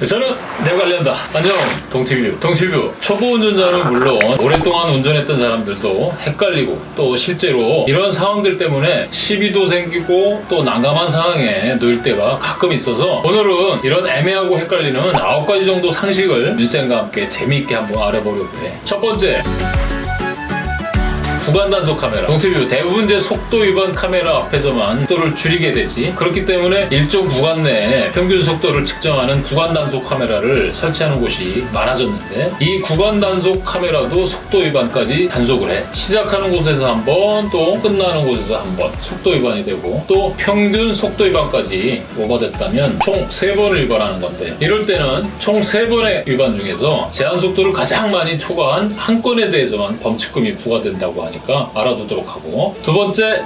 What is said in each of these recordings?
저는 내가 관련다. 안녕, 동티뷰. 동티뷰. 초보 운전자는 물론 오랫동안 운전했던 사람들도 헷갈리고 또 실제로 이런 상황들 때문에 시비도 생기고 또 난감한 상황에 놓일 때가 가끔 있어서 오늘은 이런 애매하고 헷갈리는 9가지 정도 상식을 윤쌤과 함께 재미있게 한번 알아보려고 해. 첫 번째. 구간 단속 카메라. 동티뷰 대부분 이제 속도 위반 카메라 앞에서만 속도를 줄이게 되지. 그렇기 때문에 일정 구간 내에 평균 속도를 측정하는 구간 단속 카메라를 설치하는 곳이 많아졌는데 이 구간 단속 카메라도 속도 위반까지 단속을 해. 시작하는 곳에서 한 번, 또 끝나는 곳에서 한번 속도 위반이 되고 또 평균 속도 위반까지 오버됐다면 총세 번을 위반하는 건데 이럴 때는 총세 번의 위반 중에서 제한 속도를 가장 많이 초과한 한 건에 대해서만 범칙금이 부과된다고 하니까 알아두도록 하고. 두 번째.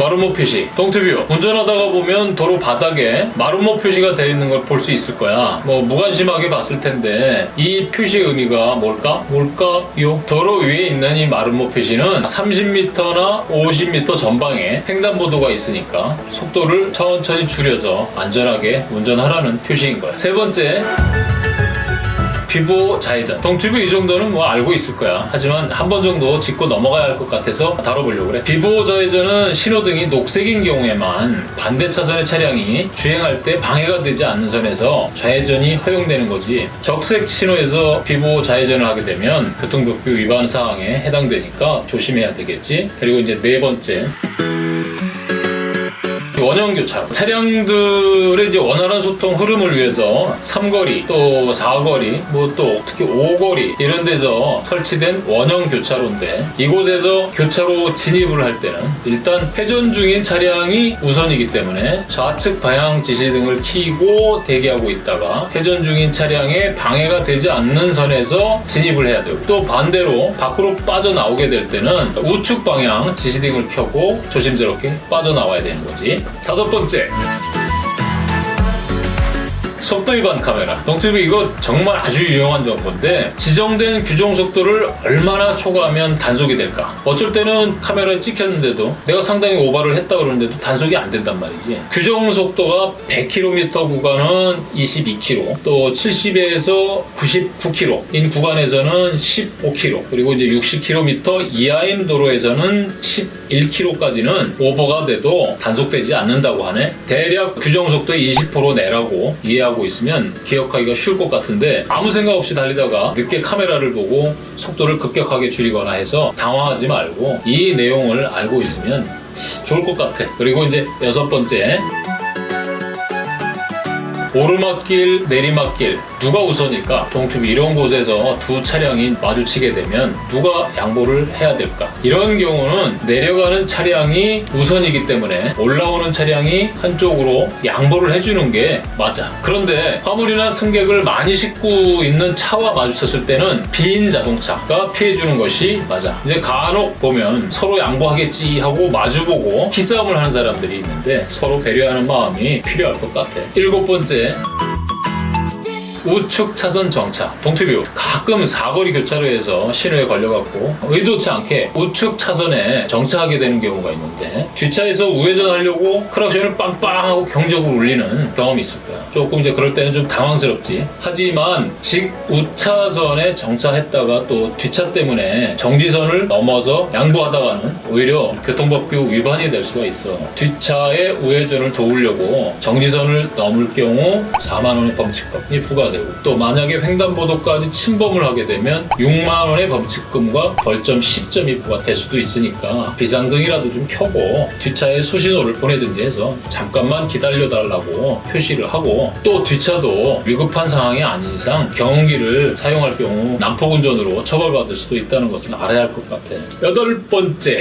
마름모 표시. 동투뷰. 운전하다가 보면 도로 바닥에 마름모 표시가 되어 있는 걸 볼 수 있을 거야. 뭐 무관심하게 봤을 텐데 이 표시의 의미가 뭘까? 뭘까요? 도로 위에 있는 이 마름모 표시는 30m나 50m 전방에 횡단보도가 있으니까 속도를 천천히 줄여서 안전하게 운전하라는 표시인 거야. 세 번째 비보 좌회전 동튜브 이 정도는 뭐 알고 있을 거야. 하지만 한 번 정도 짚고 넘어가야 할 것 같아서 다뤄보려고 그래. 비보 좌회전은 신호등이 녹색인 경우에만 반대 차선의 차량이 주행할 때 방해가 되지 않는 선에서 좌회전이 허용되는 거지. 적색 신호에서 비보 좌회전을 하게 되면 교통법규 위반 사항에 해당되니까 조심해야 되겠지. 그리고 이제 네 번째 원형 교차로. 차량들의 이제 원활한 소통 흐름을 위해서 삼거리 또 사거리 뭐 또 특히 오거리 이런 데서 설치된 원형 교차로인데 이곳에서 교차로 진입을 할 때는 일단 회전 중인 차량이 우선이기 때문에 좌측 방향 지시 등을 켜고 대기하고 있다가 회전 중인 차량에 방해가 되지 않는 선에서 진입을 해야 되고 또 반대로 밖으로 빠져나오게 될 때는 우측 방향 지시 등을 켜고 조심스럽게 빠져나와야 되는 거지 다섯 번째 속도 위반 카메라. 동튜브 이거 정말 아주 유용한 정보인데 지정된 규정 속도를 얼마나 초과하면 단속이 될까? 어쩔 때는 카메라에 찍혔는데도 내가 상당히 오버를 했다 그러는데도 단속이 안 된단 말이지. 규정 속도가 100km 구간은 22km, 또 70에서 99km인 구간에서는 15km, 그리고 이제 60km 이하인 도로에서는 11km까지는 오버가 돼도 단속되지 않는다고 하네. 대략 규정 속도의 20% 내라고 이해하고 있으면 기억하기가 쉬울 것 같은데 아무 생각 없이 달리다가 늦게 카메라를 보고 속도를 급격하게 줄이거나 해서 당황하지 말고 이 내용을 알고 있으면 좋을 것 같아. 그리고 이제 여섯 번째. 오르막길, 내리막길 누가 우선일까? 동투 이런 곳에서 두 차량이 마주치게 되면 누가 양보를 해야 될까? 이런 경우는 내려가는 차량이 우선이기 때문에 올라오는 차량이 한쪽으로 양보를 해주는 게 맞아. 그런데 화물이나 승객을 많이 싣고 있는 차와 마주쳤을 때는 빈 자동차가 피해주는 것이 맞아. 이제 간혹 보면 서로 양보하겠지 하고 마주보고 기싸움을 하는 사람들이 있는데 서로 배려하는 마음이 필요할 것 같아. 일곱 번째 우측 차선 정차. 동투뷰. 가끔 사거리 교차로에서 신호에 걸려갖고 의도치 않게 우측 차선에 정차하게 되는 경우가 있는데 뒷차에서 우회전하려고 크락션을 빵빵하고 경적으로 울리는 경험이 있을 거야. 조금 이제 그럴 때는 좀 당황스럽지. 하지만 직 우차선에 정차했다가 또 뒷차 때문에 정지선을 넘어서 양보하다가는 오히려 교통법규 위반이 될 수가 있어. 뒷차의 우회전을 도우려고 정지선을 넘을 경우 4만원의 범칙금이 부과 되고 또 만약에 횡단보도까지 침범을 하게 되면 6만원의 범칙금과 벌점 10점이 부과될 수도 있으니까 비상등이라도 좀 켜고 뒷차에 수신호를 보내든지 해서 잠깐만 기다려달라고 표시를 하고 또 뒷차도 위급한 상황이 아닌 이상 경운기를 사용할 경우 난폭운전으로 처벌받을 수도 있다는 것을 알아야 할 것 같아. 여덟 번째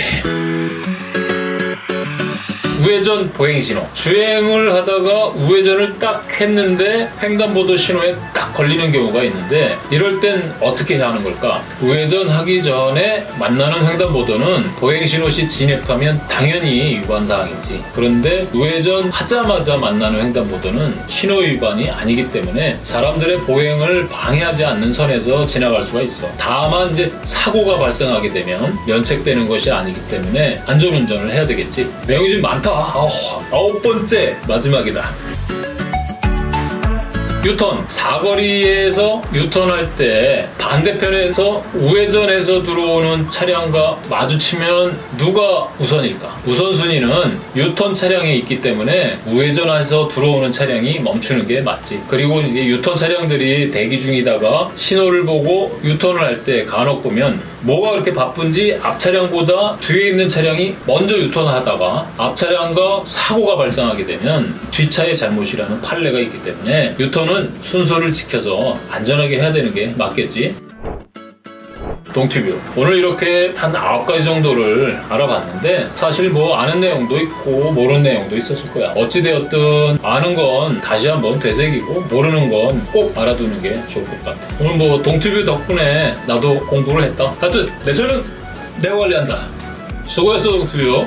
우회전 보행 신호. 주행을 하다가 우회전을 딱 했는데 횡단보도 신호에 딱 걸리는 경우가 있는데 이럴 땐 어떻게 해야 하는 걸까? 우회전 하기 전에 만나는 횡단보도는 보행 신호 시 진입하면 당연히 위반 사항이지. 그런데 우회전 하자마자 만나는 횡단보도는 신호 위반이 아니기 때문에 사람들의 보행을 방해하지 않는 선에서 지나갈 수가 있어. 다만 이제 사고가 발생하게 되면 면책되는 것이 아니기 때문에 안전운전을 해야 되겠지. 내용이 좀 많다. 아홉 번째 마지막이다. 유턴 사거리에서 유턴할 때 반대편에서 우회전해서 들어오는 차량과 마주치면 누가 우선일까? 우선순위는 유턴 차량에 있기 때문에 우회전해서 들어오는 차량이 멈추는 게 맞지. 그리고 유턴 차량들이 대기 중이다가 신호를 보고 유턴을 할 때 간혹 보면 뭐가 그렇게 바쁜지 앞 차량보다 뒤에 있는 차량이 먼저 유턴을 하다가 앞 차량과 사고가 발생하게 되면 뒷차의 잘못이라는 판례가 있기 때문에 유턴은 순서를 지켜서 안전하게 해야 되는 게 맞겠지. 동티뷰. 오늘 이렇게 한 9가지 정도를 알아봤는데 사실 뭐 아는 내용도 있고 모르는 내용도 있었을 거야. 어찌되었든 아는 건 다시 한번 되새기고 모르는 건 꼭 알아두는 게 좋을 것 같아. 오늘 뭐 동티뷰 덕분에 나도 공부를 했다. 하여튼 내 차는 내가 관리한다. 수고했어 동티뷰